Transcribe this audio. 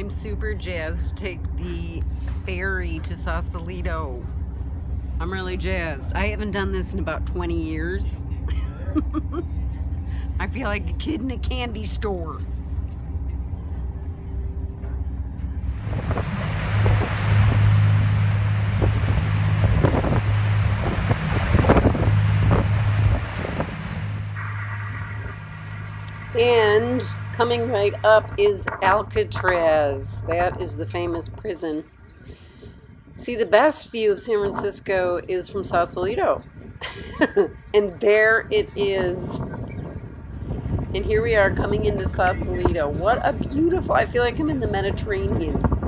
I'm super jazzed to take the ferry to Sausalito. I'm really jazzed. I haven't done this in about 20 years. I feel like a kid in a candy store. And coming right up is Alcatraz. That is the famous prison. See, the best view of San Francisco is from Sausalito. and there it is. And here we are coming into Sausalito. What a beautiful, I feel like I'm in the Mediterranean.